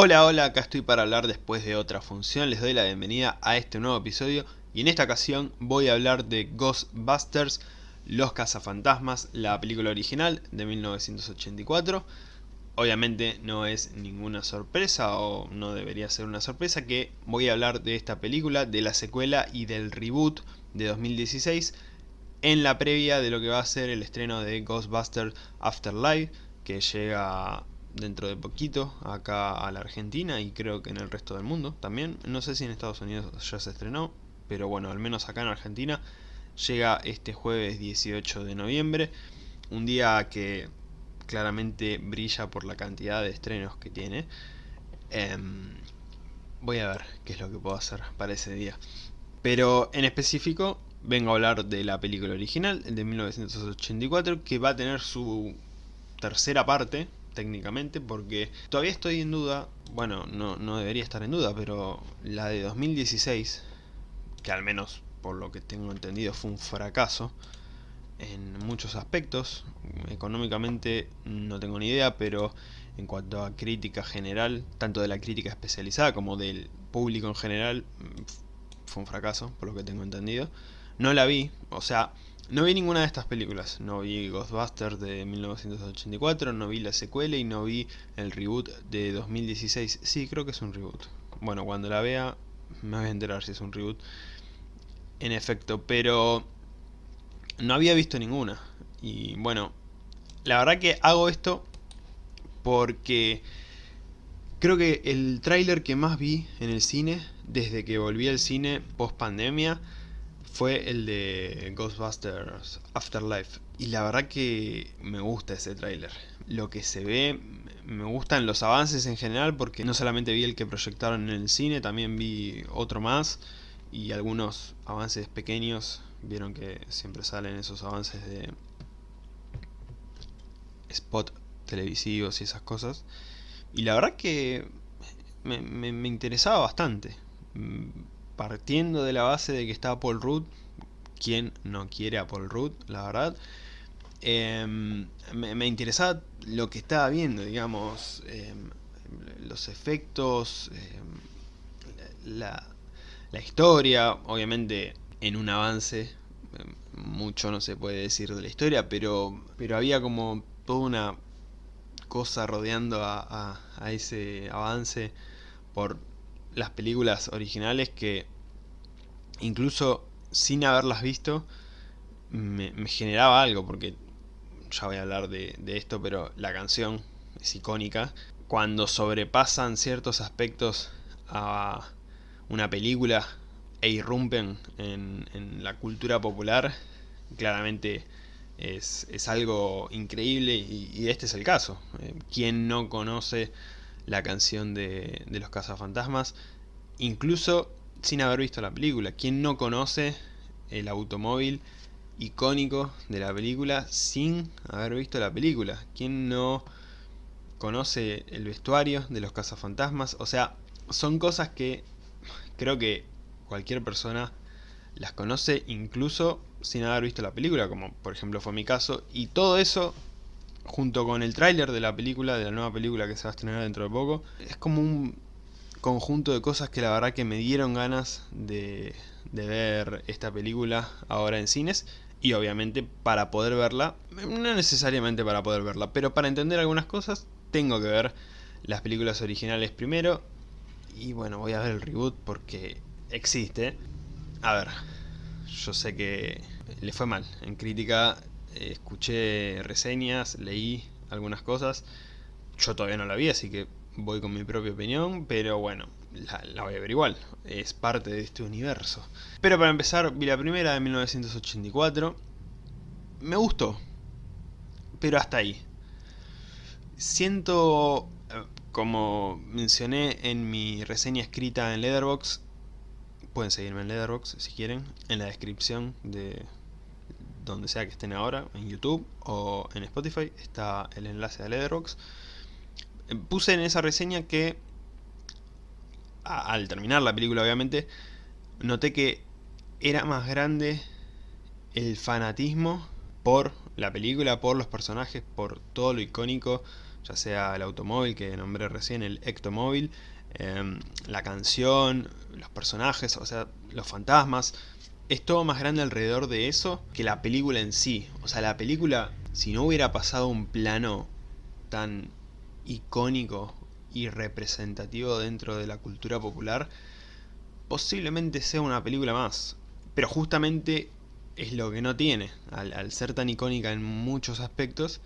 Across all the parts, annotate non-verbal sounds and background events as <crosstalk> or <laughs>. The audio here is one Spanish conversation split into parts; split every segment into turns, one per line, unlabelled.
Hola, hola, acá estoy para hablar después de otra función, les doy la bienvenida a este nuevo episodio y en esta ocasión voy a hablar de Ghostbusters, Los Cazafantasmas, la película original de 1984. Obviamente no es ninguna sorpresa o no debería ser una sorpresa que voy a hablar de esta película, de la secuela y del reboot de 2016 en la previa de lo que va a ser el estreno de Ghostbusters Afterlife que llega dentro de poquito acá a la Argentina y creo que en el resto del mundo también. No sé si en Estados Unidos ya se estrenó, pero bueno, al menos acá en Argentina llega este jueves 18 de noviembre. Un día que claramente brilla por la cantidad de estrenos que tiene. Em, voy a ver qué es lo que puedo hacer para ese día. Pero en específico vengo a hablar de la película original de 1984 que va a tener su tercera parte técnicamente porque todavía estoy en duda, bueno, no, no debería estar en duda, pero la de 2016, que al menos por lo que tengo entendido fue un fracaso en muchos aspectos, económicamente no tengo ni idea, pero en cuanto a crítica general, tanto de la crítica especializada como del público en general, fue un fracaso, por lo que tengo entendido. No la vi, o sea, no vi ninguna de estas películas, no vi Ghostbusters de 1984, no vi la secuela y no vi el reboot de 2016. Sí, creo que es un reboot. Bueno, cuando la vea me voy a enterar si es un reboot. En efecto, pero no había visto ninguna. Y bueno, la verdad que hago esto porque creo que el tráiler que más vi en el cine, desde que volví al cine post pandemia, fue el de Ghostbusters Afterlife. Y la verdad que me gusta ese tráiler. Lo que se ve, me gustan los avances en general porque no solamente vi el que proyectaron en el cine, también vi otro más y algunos avances pequeños. Vieron que siempre salen esos avances de spot televisivos y esas cosas. Y la verdad que me, me interesaba bastante partiendo de la base de que está Paul Rudd, ¿quién no quiere a Paul Rudd, la verdad? Em, me, interesaba lo que estaba viendo, digamos, em, los efectos, em, la, la, historia, obviamente en un avance, mucho no se puede decir de la historia, pero, pero había como toda una cosa rodeando a, a ese avance por las películas originales que incluso sin haberlas visto me, generaba algo porque ya voy a hablar de, esto pero la canción es icónica cuando sobrepasan ciertos aspectos a una película e irrumpen en, la cultura popular claramente es, algo increíble y, este es el caso. Eh, ¿Quién no conoce la canción de, de los cazafantasmas, incluso sin haber visto la película. ¿Quién no conoce el automóvil icónico de la película sin haber visto la película? ¿Quién no conoce el vestuario de los cazafantasmas? O sea, son cosas que creo que cualquier persona las conoce incluso sin haber visto la película, como por ejemplo fue mi caso, y todo eso junto con el tráiler de la película, de la nueva película que se va a estrenar dentro de poco, es como un conjunto de cosas que la verdad que me dieron ganas de, ver esta película ahora en cines y obviamente para poder verla, no necesariamente para poder verla, pero para entender algunas cosas tengo que ver las películas originales primero y bueno, voy a ver el reboot porque existe. A ver, yo sé que le fue mal en crítica escuché reseñas, leí algunas cosas. Yo todavía no la vi, así que voy con mi propia opinión, pero bueno, la, voy a ver igual. Es parte de este universo. Pero para empezar, vi la primera de 1984. Me gustó, pero hasta ahí. Siento, eh, como mencioné en mi reseña escrita en Leatherbox, pueden seguirme en Leatherbox si quieren, en la descripción de, donde sea que estén ahora, en YouTube o en Spotify, está el enlace a Letterboxd. Eh, puse en esa reseña que, al terminar la película obviamente, noté que era más grande el fanatismo por la película, por los personajes, por todo lo icónico, ya sea el automóvil que nombré recién, el Ectomóvil, em, la canción, los personajes, o sea, los fantasmas, es todo más grande alrededor de eso que la película en sí. O sea, la película, si no hubiera pasado un plano tan icónico y representativo dentro de la cultura popular, posiblemente sea una película más. Pero justamente es lo que no tiene. Al, ser tan icónica en muchos aspectos,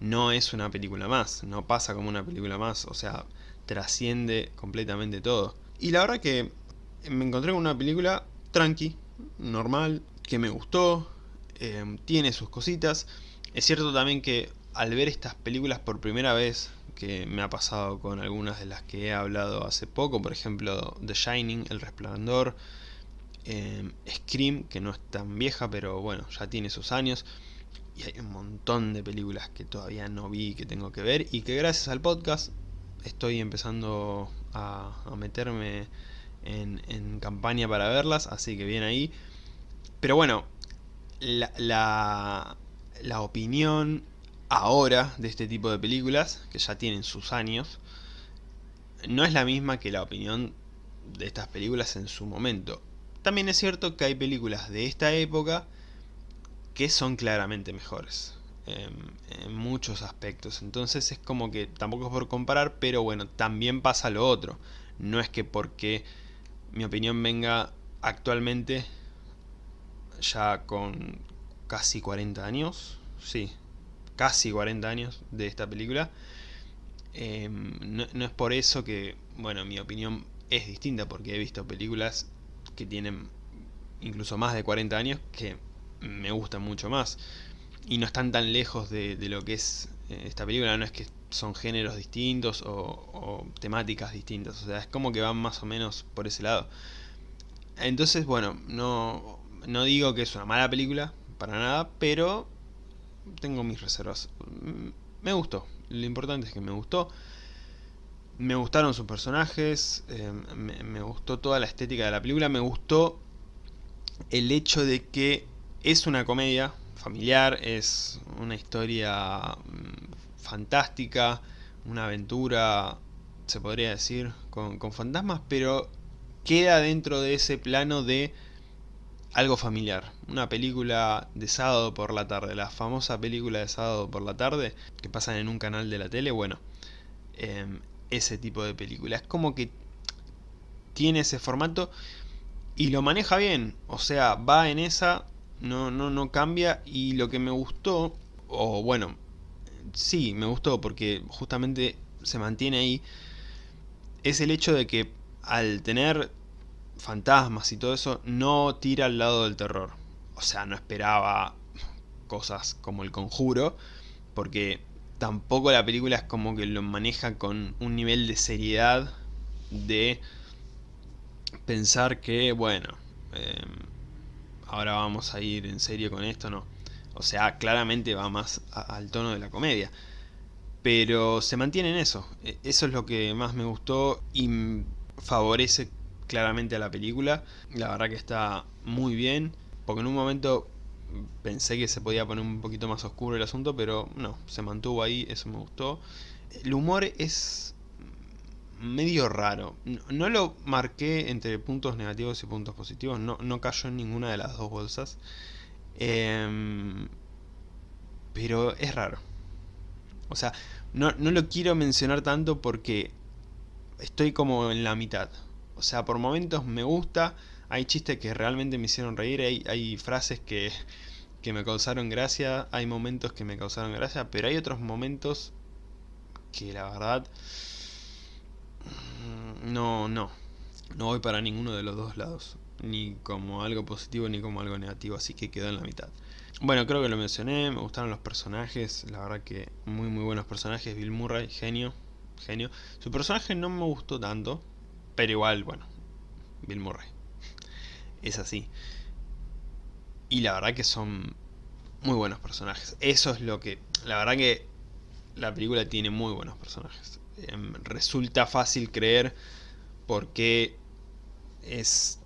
no es una película más. No pasa como una película más. O sea, trasciende completamente todo. Y la verdad que me encontré con una película tranqui, normal, que me gustó, eh, tiene sus cositas. Es cierto también que al ver estas películas por primera vez, que me ha pasado con algunas de las que he hablado hace poco, por ejemplo The Shining, El Resplandor, eh, Scream, que no es tan vieja, pero bueno, ya tiene sus años, y hay un montón de películas que todavía no vi que tengo que ver, y que gracias al podcast estoy empezando a, meterme en, en, campaña para verlas, así que bien ahí. Pero bueno, la, la, la opinión ahora de este tipo de películas, que ya tienen sus años, no es la misma que la opinión de estas películas en su momento. También es cierto que hay películas de esta época que son claramente mejores. En, muchos aspectos. Entonces es como que tampoco es por comparar, pero bueno, también pasa lo otro. No es que porque mi opinión venga actualmente ya con casi 40 años, sí, casi 40 años de esta película. Em, no, es por eso que, bueno, mi opinión es distinta, porque he visto películas que tienen incluso más de 40 años que me gustan mucho más. Y no están tan lejos de, lo que es eh, esta película, no es que son géneros distintos o, temáticas distintas, o sea, es como que van más o menos por ese lado. Entonces, bueno, no, no digo que es una mala película, para nada, pero tengo mis reservas. Mm, me gustó, lo importante es que me gustó. Me gustaron sus personajes, eh, me, gustó toda la estética de la película, me gustó el hecho de que es una comedia familiar, es una historia mm, fantástica, una aventura, se podría decir, con, con fantasmas, pero queda dentro de ese plano de algo familiar. Una película de sábado por la tarde, la famosa película de sábado por la tarde que pasan en un canal de la tele, bueno, em, ese tipo de película. Es como que tiene ese formato y lo maneja bien, o sea, va en esa, no, no, no cambia y lo que me gustó, o bueno, sí, me gustó porque justamente se mantiene ahí, es el hecho de que al tener fantasmas y todo eso, no tira al lado del terror. O sea, no esperaba cosas como el conjuro, porque tampoco la película es como que lo maneja con un nivel de seriedad de pensar que, bueno, em, ahora vamos a ir en serio con esto, no. O sea, claramente va más al tono de la comedia. Pero se mantiene en eso. E, eso es lo que más me gustó y favorece claramente a la película. La verdad que está muy bien, porque en un momento pensé que se podía poner un poquito más oscuro el asunto, pero no, se mantuvo ahí, eso me gustó. El humor es medio raro. No, lo marqué entre puntos negativos y puntos positivos, no, no cayó en ninguna de las dos bolsas. Em, pero es raro. O sea, no, no lo quiero mencionar tanto porque estoy como en la mitad. O sea, por momentos me gusta, hay chistes que realmente me hicieron reír, hay, hay frases que, que me causaron gracia, hay momentos que me causaron gracia, pero hay otros momentos que la verdad mm, no, no, no voy para ninguno de los dos lados, ni como algo positivo ni como algo negativo, así que quedó en la mitad. Bueno, creo que lo mencioné, me gustaron los personajes, la verdad que muy muy buenos personajes, Bill Murray, genio, genio. Su personaje no me gustó tanto, pero igual, bueno, Bill Murray. <laughs> Es así. Y la verdad que son muy buenos personajes. Eso es lo que... La verdad que la película tiene muy buenos personajes. Em, resulta fácil creer por qué es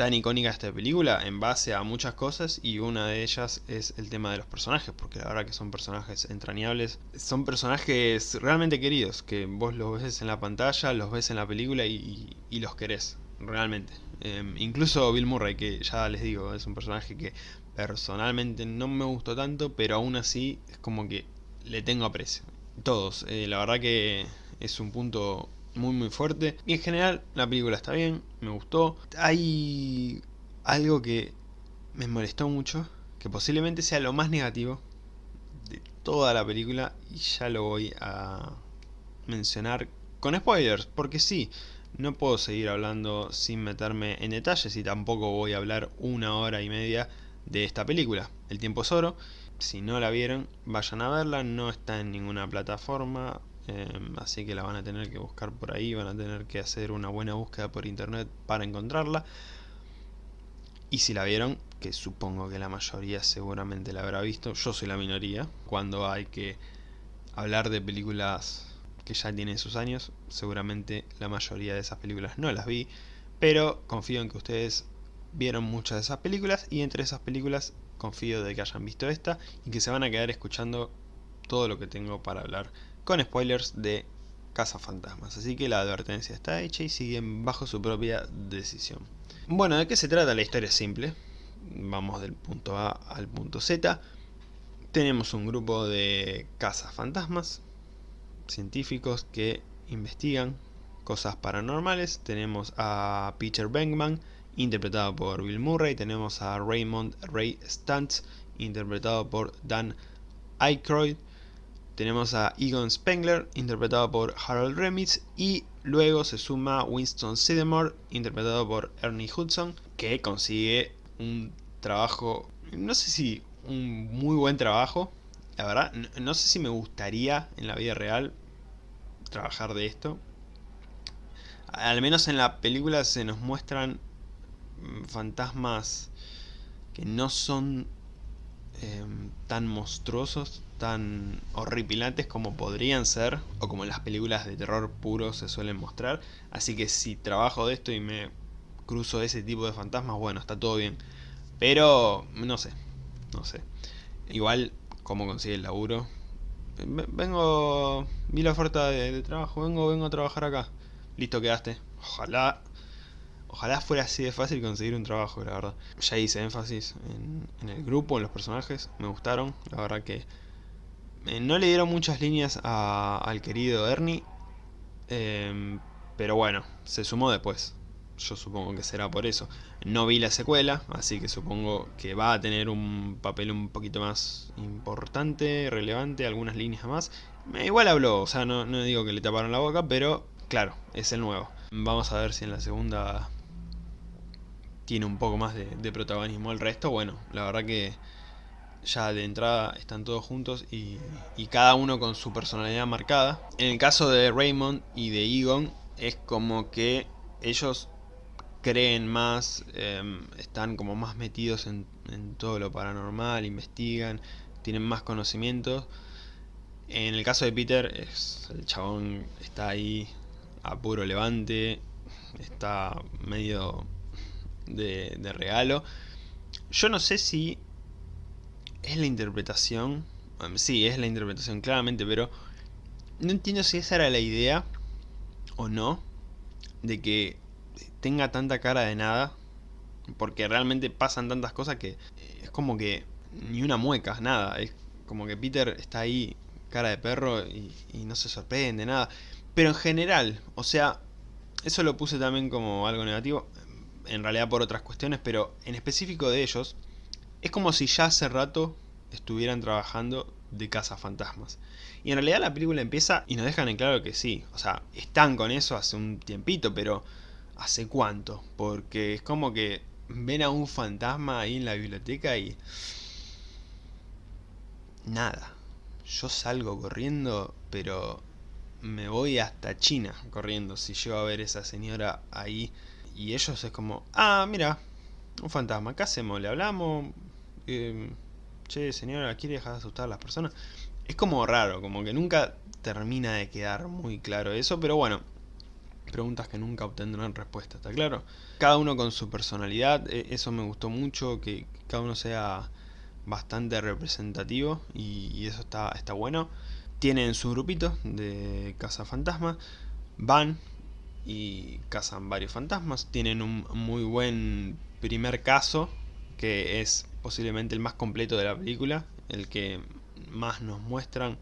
tan icónica esta película en base a muchas cosas y una de ellas es el tema de los personajes, porque la verdad que son personajes entrañables, son personajes realmente queridos, que vos los ves en la pantalla, los ves en la película y, los querés, realmente. Em, incluso Bill Murray, que ya les digo, es un personaje que personalmente no me gustó tanto, pero aún así es como que le tengo aprecio. Todos, eh, la verdad que es un punto muy muy fuerte. Y en general la película está bien, me gustó. Hay algo que me molestó mucho, que posiblemente sea lo más negativo de toda la película y ya lo voy a mencionar con spoilers, porque sí, no puedo seguir hablando sin meterme en detalles y tampoco voy a hablar una hora y media de esta película. El tiempo es oro, si no la vieron, vayan a verla, no está en ninguna plataforma, Em, así que la van a tener que buscar por ahí, van a tener que hacer una buena búsqueda por internet para encontrarla. Y si la vieron, que supongo que la mayoría seguramente la habrá visto, yo soy la minoría, cuando hay que hablar de películas que ya tienen sus años, seguramente la mayoría de esas películas no las vi, pero confío en que ustedes vieron muchas de esas películas y entre esas películas confío de que hayan visto esta y que se van a quedar escuchando todo lo que tengo para hablar con spoilers de Casa Fantasmas, así que la advertencia está hecha y siguen bajo su propia decisión. Bueno, ¿de qué se trata? La historia simple, vamos del punto A al punto Z. Tenemos un grupo de fantasmas científicos que investigan cosas paranormales. Tenemos a Peter Venkman, interpretado por Bill Murray. Tenemos a Raymond Ray Stantz, interpretado por Dan Aykroyd tenemos a Egon Spengler, interpretado por Harold Remitz, y luego se suma Winston Sidemore, interpretado por Ernie Hudson, que consigue un trabajo, no sé si un muy buen trabajo, la verdad, no, sé si me gustaría en la vida real trabajar de esto. Al menos en la película se nos muestran mm, fantasmas que no son em, tan monstruosos, tan horripilantes como podrían ser o como las películas de terror puro se suelen mostrar. Así que si trabajo de esto y me cruzo ese tipo de fantasmas bueno está todo bien. Pero no sé no sé. Igual cómo consigue el laburo vengo vi la oferta de, trabajo vengo vengo a trabajar acá. Listo quedaste. Ojalá Ojalá fuera así de fácil conseguir un trabajo, la verdad. Ya hice énfasis en, en, el grupo, en los personajes, me gustaron. La verdad que eh, no le dieron muchas líneas al querido Ernie, em, pero bueno, se sumó después. Yo supongo que será por eso. No vi la secuela, así que supongo que va a tener un papel un poquito más importante, relevante, algunas líneas más. Igual habló, o sea, no, digo que le taparon la boca, pero claro, es el nuevo. Vamos a ver si en la segunda tiene un poco más de, de protagonismo el resto. Bueno, la verdad que ya de entrada están todos juntos y, cada uno con su personalidad marcada. En el caso de Raymond y de Egon es como que ellos creen más, em, están como más metidos en, todo lo paranormal, investigan, tienen más conocimientos. En el caso de Peter, es, el chabón está ahí a puro levante, está medio de, de regalo. Yo no sé si es la interpretación. Sí, es la interpretación, claramente, pero no entiendo si esa era la idea o no de que tenga tanta cara de nada. Porque realmente pasan tantas cosas que es como que ni una mueca, nada. Es como que Peter está ahí, cara de perro, y, y no se sorprende, nada. Pero en general, o sea, eso lo puse también como algo negativo. En realidad por otras cuestiones, pero en específico de ellos es como si ya hace rato estuvieran trabajando de fantasmas Y en realidad la película empieza y nos dejan en claro que sí. O sea, están con eso hace un tiempito, pero ¿hace cuánto? Porque es como que ven a un fantasma ahí en la biblioteca y... Nada. Yo salgo corriendo, pero me voy hasta China corriendo si llego a ver esa señora ahí. Y ellos es como, ah, mira, un fantasma, ¿qué hacemos? ¿Le hablamos? Em, che, señora, ¿quiere dejar de asustar a las personas? Es como raro, como que nunca termina de quedar muy claro eso, pero bueno, preguntas que nunca obtendrán respuesta, ¿está claro? Cada uno con su personalidad, e, eso me gustó mucho, que cada uno sea bastante representativo y, eso está, está bueno. Tienen su grupito de cazafantasmas, van y cazan varios fantasmas, tienen un muy buen primer caso, que es posiblemente el más completo de la película, el que más nos muestran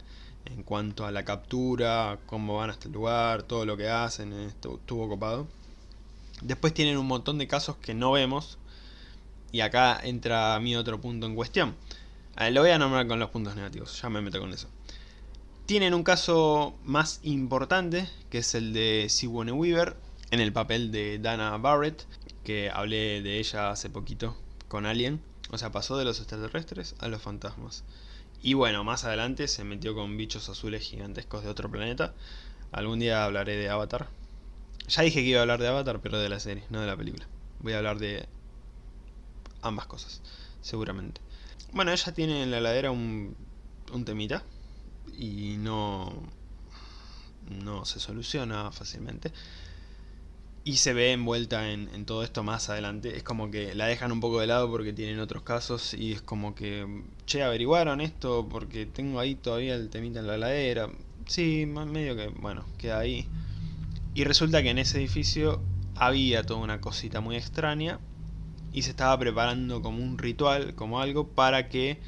en cuanto a la captura, cómo van hasta el lugar, todo lo que hacen, estuvo copado. Después tienen un montón de casos que no vemos, y acá entra mi otro punto en cuestión. lo voy a nombrar con los puntos negativos, ya me meto con eso. Tienen un caso más importante, que es el de Sigourney Weaver, en el papel de Dana Barrett, que hablé de ella hace poquito con Alien. O sea, pasó de los extraterrestres a los fantasmas. Y bueno, más adelante se metió con bichos azules gigantescos de otro planeta. Algún día hablaré de Avatar. Ya dije que iba a hablar de Avatar, pero de la serie, no de la película. Voy a hablar de ambas cosas, seguramente. Bueno, ella tiene en la heladera un, un temita y no, no se soluciona fácilmente y se ve envuelta en, todo esto más adelante. Es como que la dejan un poco de lado porque tienen otros casos y es como que, che, averiguaron esto porque tengo ahí todavía el temita en la ladera. Sí, medio que, bueno, queda ahí. Y resulta que en ese edificio había toda una cosita muy extraña y se estaba preparando como un ritual, como algo para que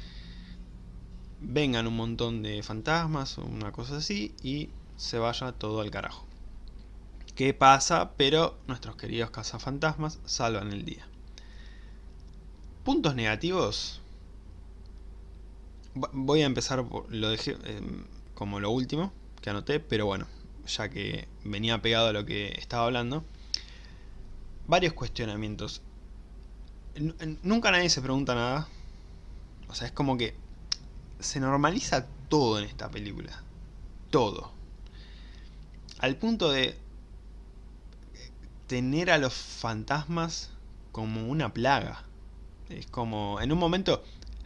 vengan un montón de fantasmas o una cosa así y se vaya todo al carajo qué pasa, pero nuestros queridos cazafantasmas salvan el día. Puntos negativos. Voy a empezar lo dejé em, como lo último que anoté, pero bueno, ya que venía pegado a lo que estaba hablando. Varios cuestionamientos. nunca nadie se pregunta nada. O sea, es como que se normaliza todo en esta película. Todo. Al punto de tener a los fantasmas como una plaga. Es como, en un momento,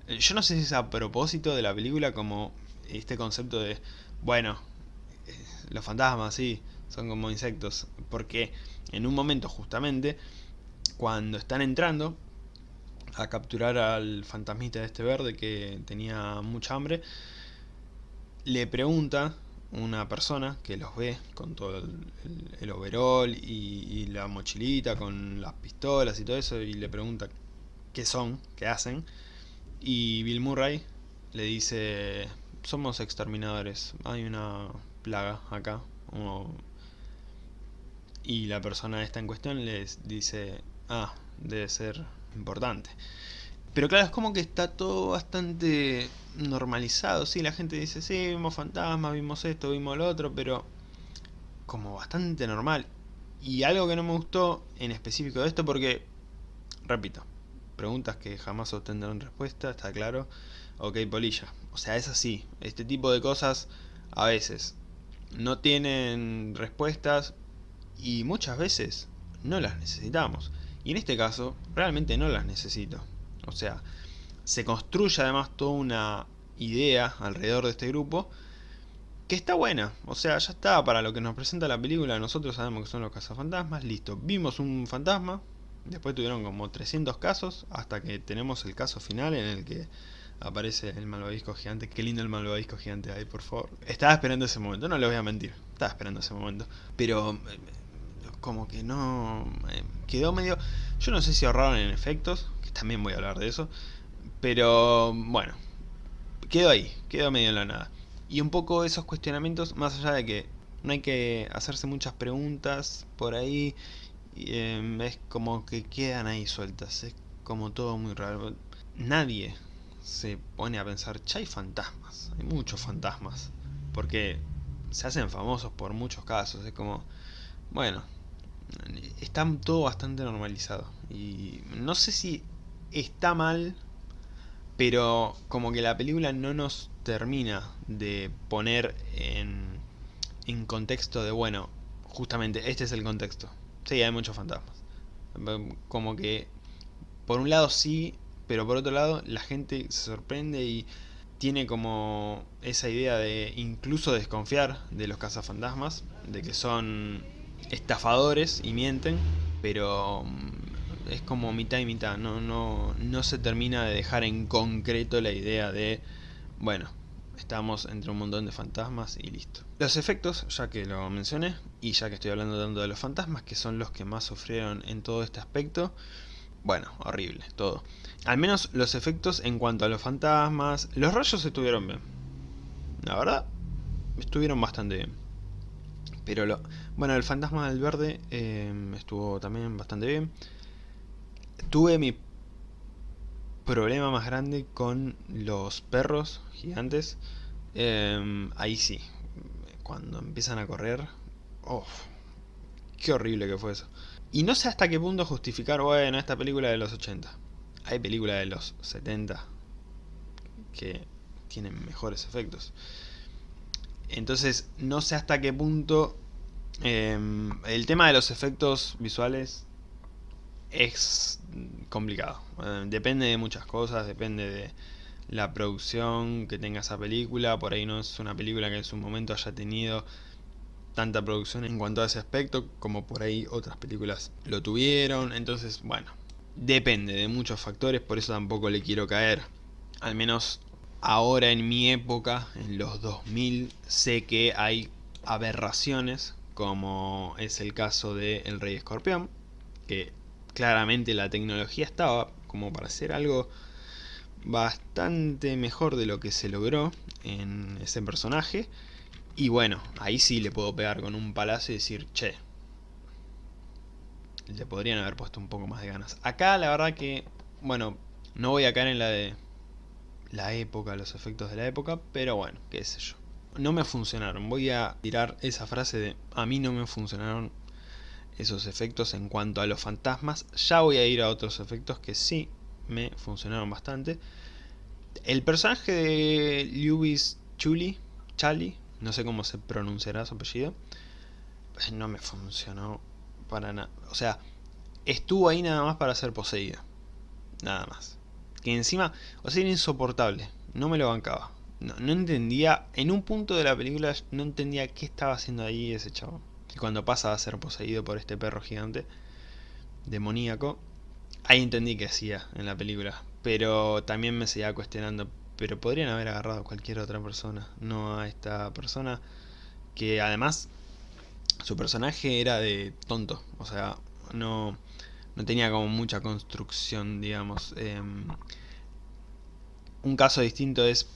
yo no sé si es a propósito de la película como este concepto de, bueno, eh, los fantasmas sí, son como insectos, porque en un momento justamente, cuando están entrando a capturar al fantasmita de este verde que tenía mucha hambre, le pregunta una persona que los ve con todo el, overall y, la mochilita con las pistolas y todo eso y le pregunta qué son, qué hacen y Bill Murray le dice somos exterminadores, hay una plaga acá y la persona esta en cuestión les dice ah, debe ser importante pero claro, es como que está todo bastante normalizado, sí, la gente dice, sí, vimos fantasmas, vimos esto, vimos lo otro, pero como bastante normal. Y algo que no me gustó en específico de esto, porque, repito, preguntas que jamás obtendrán respuesta, está claro. Ok, polilla. O sea, es así. Este tipo de cosas a veces no tienen respuestas y muchas veces no las necesitamos. Y en este caso, realmente no las necesito. O sea, se construye además toda una idea alrededor de este grupo que está buena. O sea, ya está para lo que nos presenta la película. Nosotros sabemos que son los cazafantasmas. Listo, vimos un fantasma. Después tuvieron como 300 casos hasta que tenemos el caso final en el que aparece el malvavisco gigante. Qué lindo el malvavisco gigante ahí, por favor. Estaba esperando ese momento, no le voy a mentir. Estaba esperando ese momento. Pero eh, como que no... Eh, quedó medio... Yo no sé si ahorraron en efectos también voy a hablar de eso. Pero bueno, quedo ahí, quedo medio en la nada. Y un poco esos cuestionamientos, más allá de que no hay que hacerse muchas preguntas por ahí, em, es como que quedan ahí sueltas, es como todo muy raro. Nadie se pone a pensar, ya hay fantasmas, hay muchos fantasmas, porque se hacen famosos por muchos casos, es como, bueno, está todo bastante normalizado. Y no sé si está mal, pero como que la película no nos termina de poner en, en contexto de, bueno, justamente este es el contexto. Sí, hay muchos fantasmas. Como que, por un lado sí, pero por otro lado la gente se sorprende y tiene como esa idea de incluso desconfiar de los cazafantasmas, de que son estafadores y mienten, pero mm, es como mitad y mitad, no, no, no se termina de dejar en concreto la idea de, bueno, estamos entre un montón de fantasmas y listo. Los efectos, ya que lo mencioné, y ya que estoy hablando tanto de los fantasmas, que son los que más sufrieron en todo este aspecto, bueno, horrible, todo. Al menos los efectos en cuanto a los fantasmas, los rayos estuvieron bien. La verdad, estuvieron bastante bien. Pero lo, bueno, el fantasma del verde eh, estuvo también bastante bien. Tuve mi problema más grande con los perros gigantes. Em, ahí sí, cuando empiezan a correr, oh, qué horrible que fue eso. Y no sé hasta qué punto justificar, bueno, esta película de los 80. Hay películas de los 70 que tienen mejores efectos. Entonces, no sé hasta qué punto em, el tema de los efectos visuales es complicado. Eh, depende de muchas cosas, depende de la producción que tenga esa película. Por ahí no es una película que en su momento haya tenido tanta producción en cuanto a ese aspecto como por ahí otras películas lo tuvieron. Entonces, bueno, depende de muchos factores, por eso tampoco le quiero caer. Al menos ahora en mi época, en los 2000, sé que hay aberraciones, como es el caso de El Rey Escorpión, que claramente la tecnología estaba como para hacer algo bastante mejor de lo que se logró en ese personaje. Y bueno, ahí sí le puedo pegar con un palacio y decir, che, le podrían haber puesto un poco más de ganas. Acá la verdad que, bueno, no voy a caer en la de la época, los efectos de la época, pero bueno, qué sé yo. No me funcionaron, voy a tirar esa frase de a mí no me funcionaron esos efectos en cuanto a los fantasmas. Ya voy a ir a otros efectos que sí me funcionaron bastante. El personaje de Lewis Chuli, Chali, no sé cómo se pronunciará su apellido, pues no me funcionó para nada. O sea, estuvo ahí nada más para ser poseído. Nada más. Que encima, o sea, era insoportable. No me lo bancaba. No, entendía, en un punto de la película no entendía qué estaba haciendo ahí ese chavo. Y cuando pasa a ser poseído por este perro gigante, demoníaco, ahí entendí qué hacía en la película. Pero también me seguía cuestionando, pero podrían haber agarrado a cualquier otra persona, no a esta persona que además su personaje era de tonto, o sea, no, no tenía como mucha construcción, digamos. Em, un caso distinto es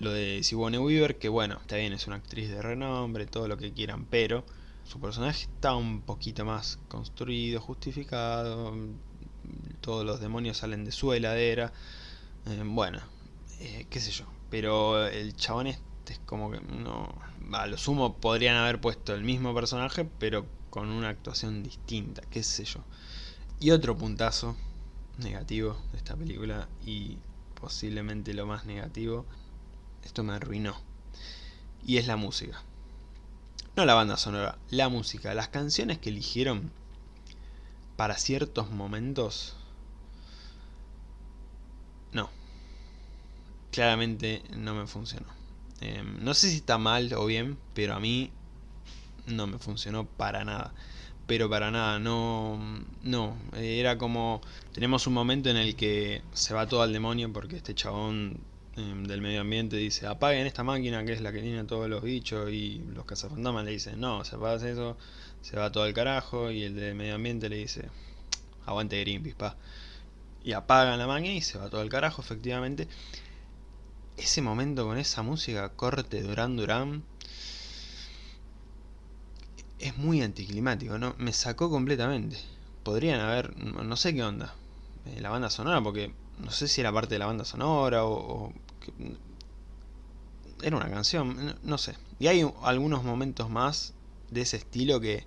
lo de Sigourney Weaver, que bueno, está bien, es una actriz de renombre, todo lo que quieran, pero su personaje está un poquito más construido, justificado, todos los demonios salen de su heladera, em, bueno, eh, qué sé yo. Pero el chabón este es como que no... A lo sumo podrían haber puesto el mismo personaje, pero con una actuación distinta, qué sé yo. Y otro puntazo negativo de esta película, y posiblemente lo más negativo, esto me arruinó. Y es la música. No la banda sonora, la música. Las canciones que eligieron para ciertos momentos... No, claramente no me funcionó. Em, no sé si está mal o bien, pero a mí no me funcionó para nada. Pero para nada, no, no, era como, tenemos un momento en el que se va todo al demonio porque este chabón em, del medio ambiente dice, apaguen esta máquina que es la que tiene todos los bichos y los cazafantasmas le dicen, no, se apagas eso, se va todo al carajo y el del medio ambiente le dice, aguante Greenpeace, pa. Y apagan la máquina y se va todo al carajo, efectivamente ese momento con esa música corte Duran Duran es muy anticlimático, ¿no? Me sacó completamente. Podrían haber, no sé qué onda, eh, la banda sonora, porque no sé si era parte de la banda sonora o... era una canción, no, sé. Y hay algunos momentos más de ese estilo que...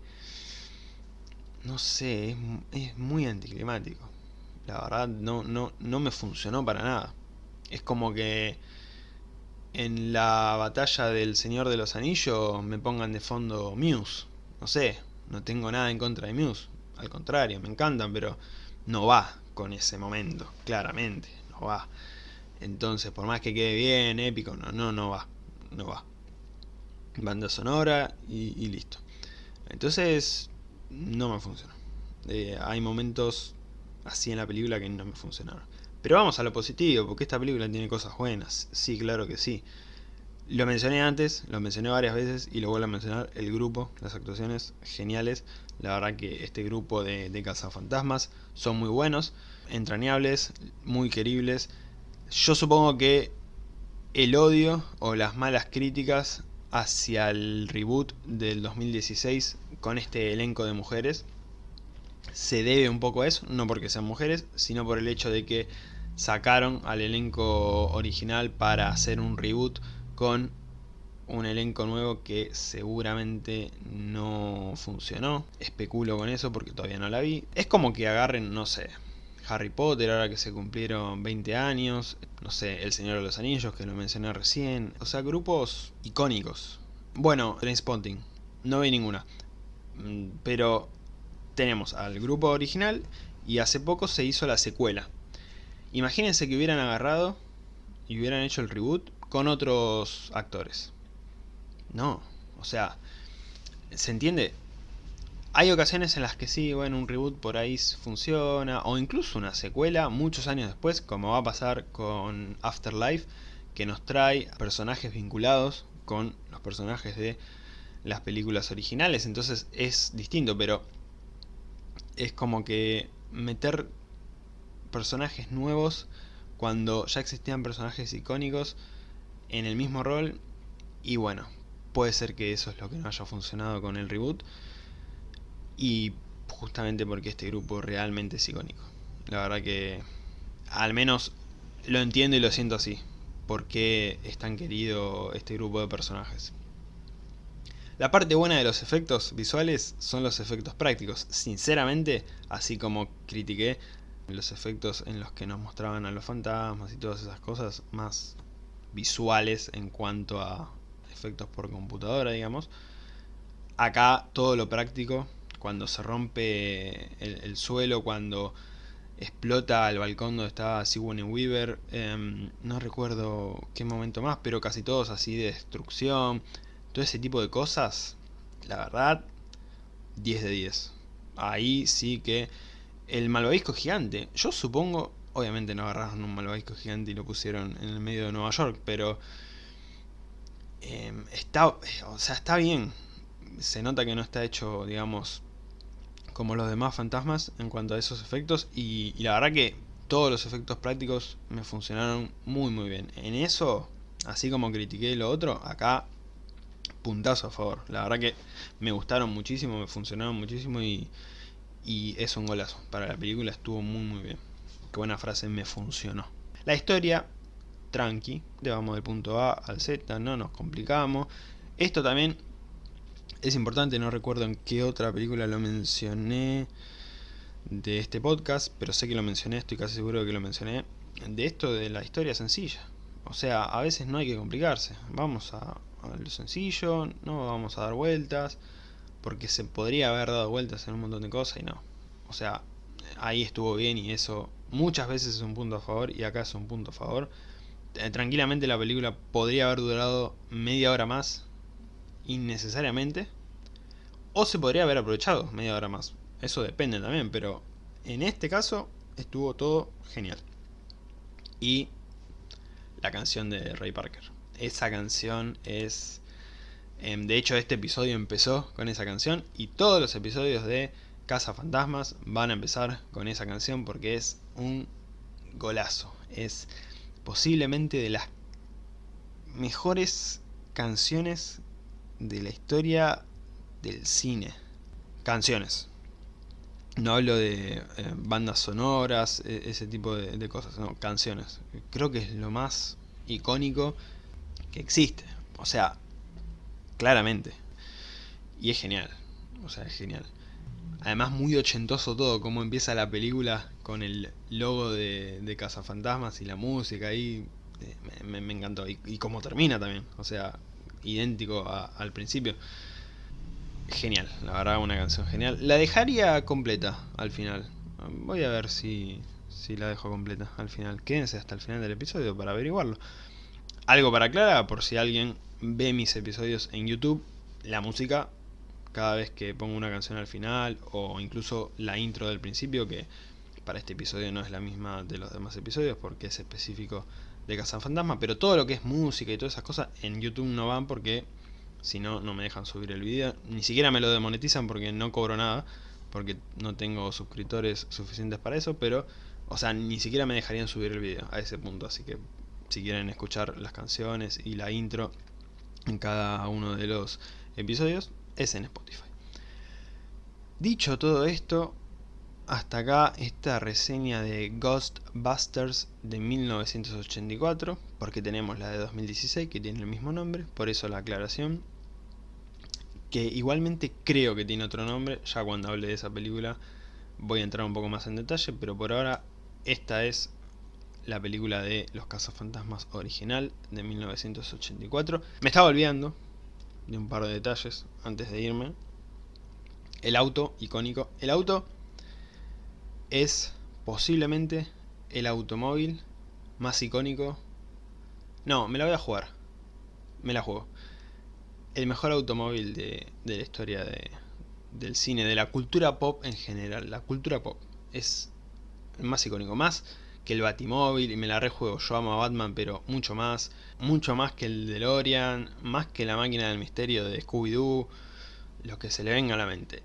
No sé, es, es muy anticlimático. La verdad no, no, no me funcionó para nada. Es como que en la batalla del Señor de los Anillos me pongan de fondo Muse. No sé, no tengo nada en contra de Muse. Al contrario, me encantan, pero no va con ese momento, claramente, no va. Entonces, por más que quede bien, épico, no, no, no va, no va. Banda sonora y, listo. Entonces, no me funcionó. Eh, hay momentos así en la película que no me funcionaron. Pero vamos a lo positivo, porque esta película tiene cosas buenas. Sí, claro que sí. Lo mencioné antes, lo mencioné varias veces y lo vuelvo a mencionar. El grupo, las actuaciones geniales. La verdad que este grupo de, de cazafantasmas son muy buenos, entrañables, muy queribles. Yo supongo que el odio o las malas críticas hacia el reboot del 2016 con este elenco de mujeres se debe un poco a eso, no porque sean mujeres, sino por el hecho de que sacaron al elenco original para hacer un reboot con un elenco nuevo que seguramente no funcionó. Especulo con eso porque todavía no la vi. Es como que agarren, no sé, Harry Potter ahora que se cumplieron 20 años, no sé, El Señor de los Anillos que lo mencioné recién, o sea, grupos icónicos. Bueno, Trainspotting, no vi ninguna, mm, pero tenemos al grupo original y hace poco se hizo la secuela. Imagínense que hubieran agarrado y hubieran hecho el reboot con otros actores. No, o sea, ¿se entiende? Hay ocasiones en las que sí, bueno, un reboot por ahí funciona, o incluso una secuela muchos años después, como va a pasar con Afterlife, que nos trae personajes vinculados con los personajes de las películas originales, entonces es distinto, pero es como que meter personajes nuevos cuando ya existían personajes icónicos en el mismo rol y bueno, puede ser que eso es lo que no haya funcionado con el reboot y justamente porque este grupo realmente es icónico. La verdad que al menos lo entiendo y lo siento así, porque es tan querido este grupo de personajes. La parte buena de los efectos visuales son los efectos prácticos. Sinceramente, así como critiqué los efectos en los que nos mostraban a los fantasmas y todas esas cosas más visuales en cuanto a efectos por computadora, digamos. Acá todo lo práctico, cuando se rompe el, suelo, cuando explota el balcón donde estaba Sigourney Weaver, em, no recuerdo qué momento más, pero casi todos así de destrucción, todo ese tipo de cosas, la verdad, 10 de 10. Ahí sí que el malvavisco gigante, yo supongo, obviamente no agarraron un malvavisco gigante y lo pusieron en el medio de Nueva York, pero em, está, o sea, está bien. Se nota que no está hecho, digamos, como los demás fantasmas en cuanto a esos efectos y, la verdad que todos los efectos prácticos me funcionaron muy muy bien. En eso, así como critiqué lo otro, acá puntazo a favor. La verdad que me gustaron muchísimo, me funcionaron muchísimo y, y es un golazo. Para la película estuvo muy muy bien. Qué buena frase, me funcionó. La historia, tranqui, vamos del punto A al Z, no nos complicamos. Esto también es importante, no recuerdo en qué otra película lo mencioné de este podcast, pero sé que lo mencioné, estoy casi seguro de que lo mencioné. De esto de la historia sencilla. O sea, a veces no hay que complicarse. Vamos a, lo sencillo, no vamos a dar vueltas, porque se podría haber dado vueltas en un montón de cosas y no. O sea, ahí estuvo bien y eso muchas veces es un punto a favor y acá es un punto a favor. Eh, tranquilamente la película podría haber durado media hora más, innecesariamente, o se podría haber aprovechado media hora más. Eso depende también, pero en este caso estuvo todo genial. Y la canción de Ray Parker esa canción es... Em, de hecho este episodio empezó con esa canción y todos los episodios de Casa Fantasmas van a empezar con esa canción porque es un golazo. Es posiblemente de las mejores canciones de la historia del cine. Canciones. No hablo de eh, bandas sonoras, e, ese tipo de, de, cosas, no, canciones. Creo que es lo más icónico que existe. O sea, claramente. Y es genial. O sea, es genial. Además muy ochentoso todo, como empieza la película con el logo de, de Cazafantasmas y la música ahí. Eh, me, encantó. Y, y cómo termina también. O sea, idéntico al principio. Genial, la verdad una canción genial. La dejaría completa al final. Voy a ver si, si la dejo completa al final. Quédense hasta el final del episodio para averiguarlo. Algo para aclarar, por si alguien ve mis episodios en YouTube, la música cada vez que pongo una canción al final o incluso la intro del principio que para este episodio no es la misma de los demás episodios porque es específico de Fantasma, pero todo lo que es música y todas esas cosas en YouTube no van porque si no, no me dejan subir el video. Ni siquiera me lo demonetizan porque no cobro nada, porque no tengo suscriptores suficientes para eso, pero, o sea, ni siquiera me dejarían subir el video a ese punto, así que si quieren escuchar las canciones y la intro en cada uno de los episodios, es en Spotify. Dicho todo esto, hasta acá esta reseña de Ghostbusters de 1984, porque tenemos la de 2016 que tiene el mismo nombre, por eso la aclaración. Que igualmente creo que tiene otro nombre, ya cuando hable de esa película voy a entrar un poco más en detalle, pero por ahora esta es la película de Los Cazafantasmas original de 1984. Me estaba olvidando de un par de detalles antes de irme. El auto icónico. El auto es posiblemente el automóvil más icónico. No, me la voy a jugar. Me la juego. El mejor automóvil de, la historia del cine, de la cultura pop en general. La cultura pop es el más icónico. Más que el Batimóvil y me la rejuego. Yo amo a Batman, pero mucho más. Mucho más que el DeLorean, más que la máquina del misterio de Scooby-Doo. Lo que se le venga a la mente.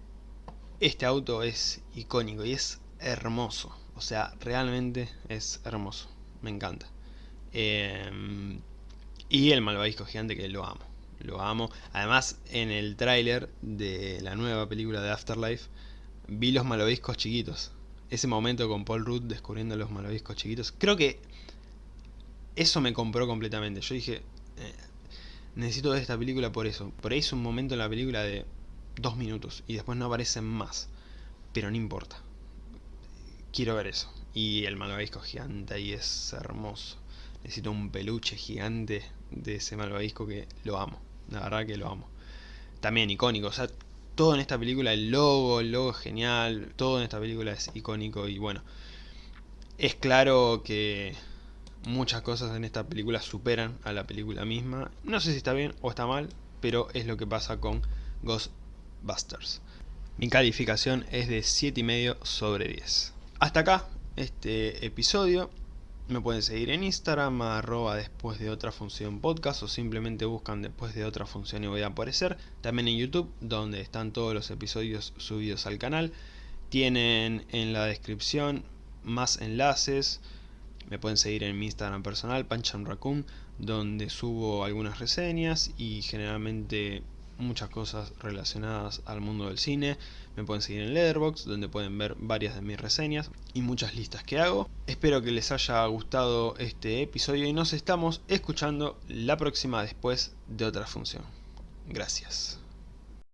Este auto es icónico y es hermoso. O sea, realmente es hermoso. Me encanta. Em, y el malvavisco gigante que lo amo. Lo amo. Además, en el tráiler de la nueva película de Afterlife, vi los malvaviscos chiquitos ese momento con Paul Rudd descubriendo los malvaviscos chiquitos. Creo que eso me compró completamente. Yo dije, eh, necesito ver esta película por eso. Por ahí es un momento en la película de dos minutos y después no aparecen más. Pero no importa. Quiero ver eso. Y el malvavisco gigante ahí es hermoso. Necesito un peluche gigante de ese malvavisco que lo amo. La verdad que lo amo. También icónico. O sea, todo en esta película, el logo, el logo es genial, todo en esta película es icónico y bueno, es claro que muchas cosas en esta película superan a la película misma. No sé si está bien o está mal, pero es lo que pasa con Ghostbusters. Mi calificación es de 7,5 sobre 10. Hasta acá este episodio. Me pueden seguir en Instagram, arroba después de otra función podcast o simplemente buscan después de otra función y voy a aparecer. También en YouTube, donde están todos los episodios subidos al canal. Tienen en la descripción más enlaces. Me pueden seguir en mi Instagram personal, Pancham Raccoon, donde subo algunas reseñas y generalmente muchas cosas relacionadas al mundo del cine. Me pueden seguir en Letterboxd, donde pueden ver varias de mis reseñas y muchas listas que hago. Espero que les haya gustado este episodio y nos estamos escuchando la próxima después de otra función. Gracias.